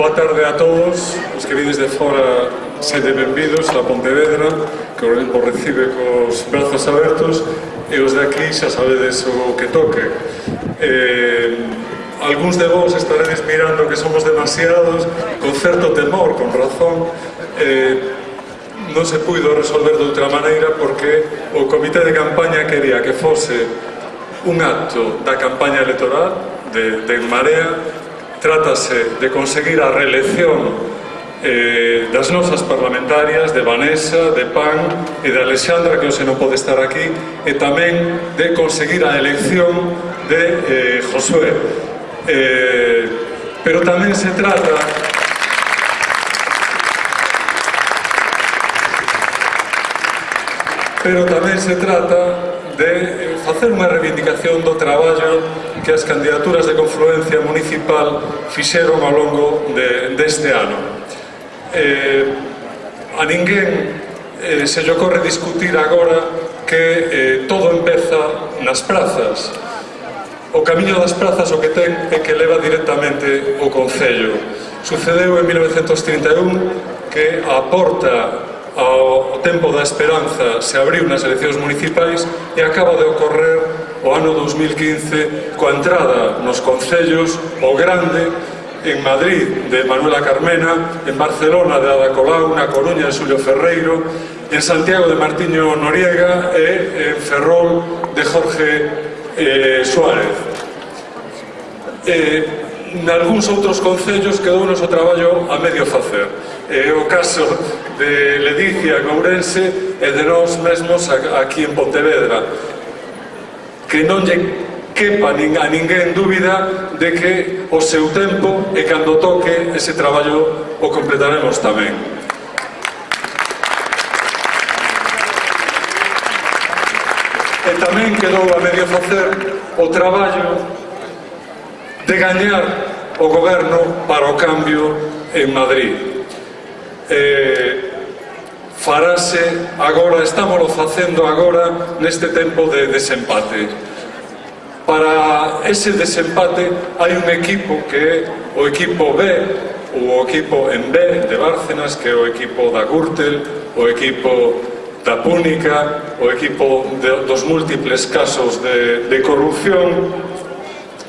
Boa tarde a todos, os que vides de fora sede benvidos a Pontevedra, que o recibe cos brazos abertos, e os de aquí xa sabedes o que toque. Eh, Alguns de vos estaredes mirando que somos demasiados, con certo temor, con razón, eh, non se puido resolver de outra maneira porque o comité de campaña quería que fose un acto da campaña electoral de, de Marea Trátase de conseguir a reelección eh, das nosas parlamentarias de Vanessa, de Pan e de Alexandra que hoxe non pode estar aquí e tamén de conseguir a elección de eh, Josué. Eh, pero tamén se trata pero tamén se trata de facer unha reivindicación do traballo que as candidaturas de confluencia municipal fixeron ao longo de, deste ano. Eh, a ninguén eh, se lle ocorre discutir agora que eh, todo empeza nas prazas. O camiño das prazas o que ten é que leva directamente o Concello. Sucedeu en 1931 que a porta ao tempo da esperanza se abriu nas eleccións municipais e acaba de ocorrer o ano 2015 coa entrada nos concellos o grande en Madrid de Manuela Carmena, en Barcelona de Ada Colau, na Coruña de Xulio Ferreiro, en Santiago de Martiño Noriega e en Ferrol de Jorge eh, Suárez. Eh, nalgúns outros concellos quedou o traballo a medio facer. É o caso de Ledicia, Gourense e de nós mesmos aquí en Pontevedra. Que non lle quepa a ninguén dúbida de que o seu tempo e cando toque ese traballo o completaremos tamén. E tamén quedou a medio facer o traballo de gañar o goberno para o cambio en Madrid. Eh, farase agora, estámoslo facendo agora neste tempo de desempate. Para ese desempate hai un equipo que é o equipo B, o equipo en B de Bárcenas, que é o equipo da Gürtel, o equipo da Púnica, o equipo de, dos múltiples casos de, de corrupción,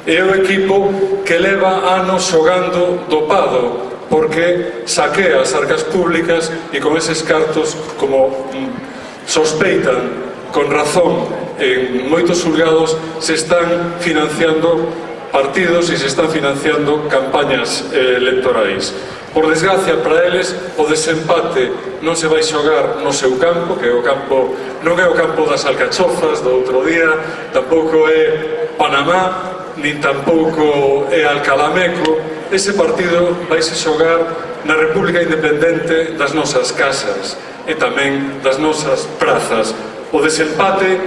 É o equipo que leva anos xogando dopado porque saquea as arcas públicas e con eses cartos como mm, sospeitan con razón en moitos xulgados se están financiando partidos e se están financiando campañas eh, electorais. Por desgracia para eles o desempate non se vai xogar no seu campo, que é o campo non é o campo das alcachofas do outro día, tampouco é Panamá, nin tampouco é Alcalameco, ese partido vaise xogar na República Independente das nosas casas e tamén das nosas prazas. O desempate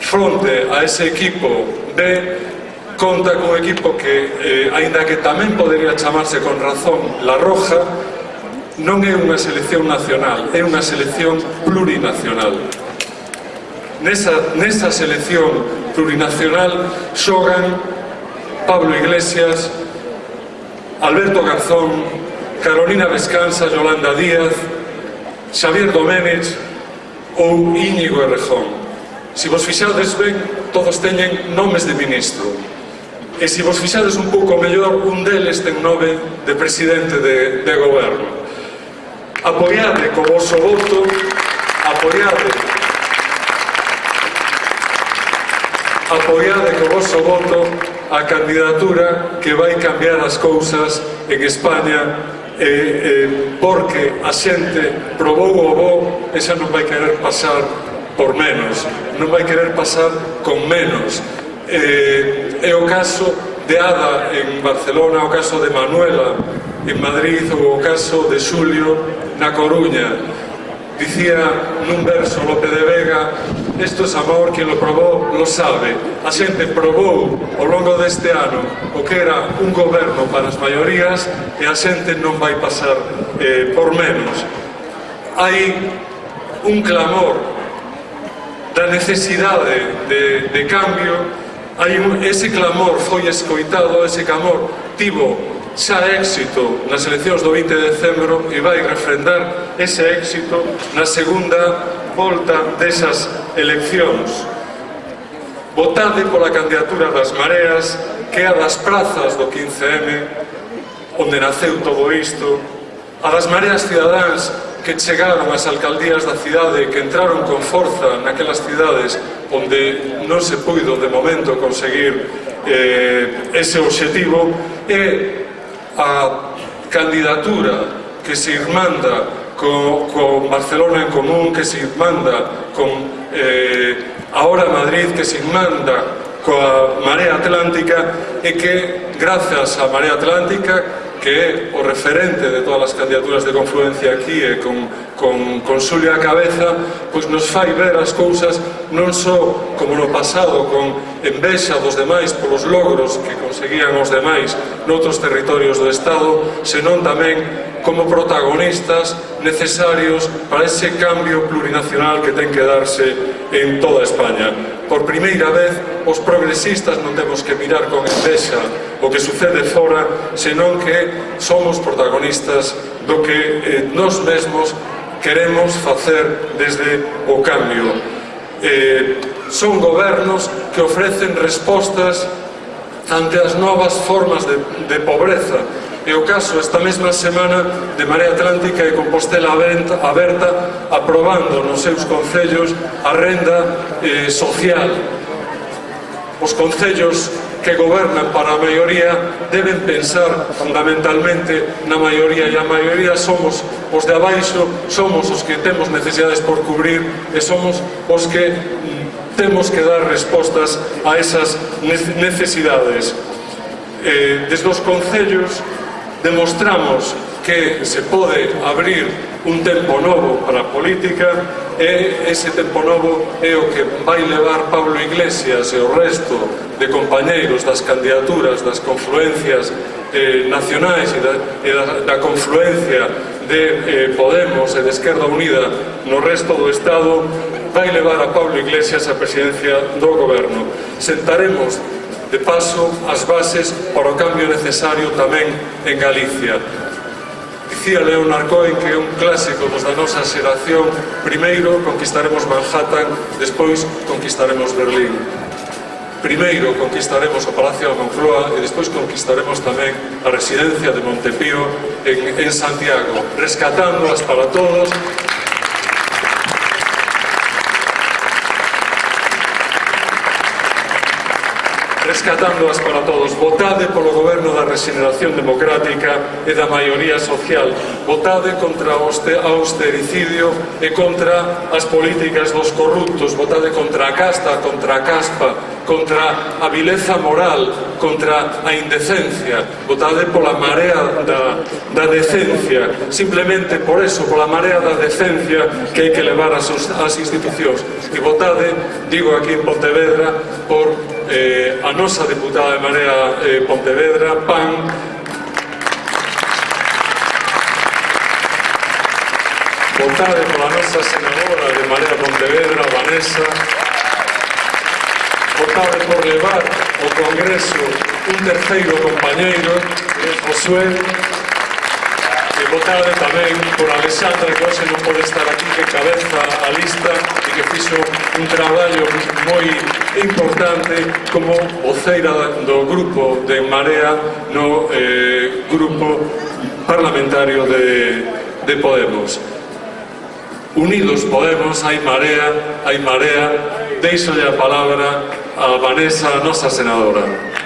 fronte a ese equipo de conta con un equipo que, eh, aínda que tamén podería chamarse con razón La Roja, non é unha selección nacional, é unha selección plurinacional. Nesa, nesa selección plurinacional xogan Pablo Iglesias, Alberto Garzón, Carolina Vescansa, Yolanda Díaz, Xavier Domènech ou Íñigo Errejón. Se vos fixades ben, todos teñen nomes de ministro. E se vos fixades un pouco mellor, un deles ten nome de presidente de, de goberno. Apoiade co vosso voto, apoiade apoiade co vosso voto a candidatura que vai cambiar as cousas en España eh, eh, porque a xente probou o bo, esa non vai querer pasar por menos, non vai querer pasar con menos. Eh, é o caso de Ada en Barcelona, o caso de Manuela en Madrid ou o caso de Xulio na Coruña. Dicía nun verso Lope de Vega Isto sabor que lo probó lo sabe. A xente probou ao longo deste ano o que era un goberno para as maiorías e a xente non vai pasar eh, por menos. Hai un clamor da necesidade de, de cambio hai un, ese clamor foi escoitado, ese clamor tivo xa éxito nas eleccións do 20 de decembro e vai refrendar ese éxito na segunda volta desas eleccións. Votade pola candidatura das mareas, que é a das prazas do 15M, onde naceu todo isto, a das mareas cidadáns que chegaron ás alcaldías da cidade, que entraron con forza naquelas cidades onde non se puido de momento conseguir eh, ese obxectivo, e a candidatura que se irmanda co, con Barcelona en común que se manda, con eh, ahora Madrid que se manda, coa Marea Atlántica e que, grazas á Marea Atlántica, que é o referente de todas as candidaturas de confluencia aquí e con, con, con Xulia a cabeza, pois nos fai ver as cousas non só como no pasado, con envexa dos demais polos logros que conseguían os demais noutros territorios do Estado, senón tamén como protagonistas necesarios para ese cambio plurinacional que ten que darse en toda España. Por primeira vez, os progresistas non temos que mirar con envexa o que sucede fora, senón que somos protagonistas do que eh, nós mesmos queremos facer desde o cambio. Eh, son gobernos que ofrecen respostas ante as novas formas de, de pobreza e o caso esta mesma semana de Marea Atlántica e Compostela Aberta aprobando nos seus concellos a renda eh, social. Os concellos que gobernan para a maioría deben pensar fundamentalmente na maioría e a maioría somos os de abaixo, somos os que temos necesidades por cubrir e somos os que mm, temos que dar respostas a esas necesidades. Eh, desde os concellos demostramos que se pode abrir un tempo novo para a política e ese tempo novo é o que vai levar Pablo Iglesias e o resto de compañeiros das candidaturas, das confluencias eh, nacionais e da, e da, da confluencia de eh, Podemos e de Esquerda Unida no resto do Estado vai levar a Pablo Iglesias a presidencia do goberno. Sentaremos de paso as bases para o cambio necesario tamén en Galicia. Dicía Leonard Cohen que é un clásico dos da nosa xeración primeiro conquistaremos Manhattan, despois conquistaremos Berlín. Primeiro conquistaremos o Palacio da Moncloa e despois conquistaremos tamén a residencia de Montepío en, en Santiago, rescatándoas para todos rescatándoas para todos. Votade polo goberno da regeneración democrática e da maioría social. Votade contra o austericidio e contra as políticas dos corruptos. Votade contra a casta, contra a caspa, contra a vileza moral, contra a indecencia. Votade pola marea da, da decencia. Simplemente por eso, pola marea da decencia que hai que levar as, as institucións. E votade, digo aquí en Pontevedra, por eh, a nosa deputada de Marea eh, Pontevedra, PAN, votada pola nosa senadora de Marea Pontevedra, Vanessa, votada por levar o Congreso un terceiro compañeiro, Josué, votade tamén por Alexandra, que hoxe non pode estar aquí, que cabeza a lista e que un traballo moi importante como voceira do grupo de Marea no eh, grupo parlamentario de, de Podemos. Unidos Podemos, hai Marea, hai Marea, deixo a palabra a Vanessa, a nosa senadora.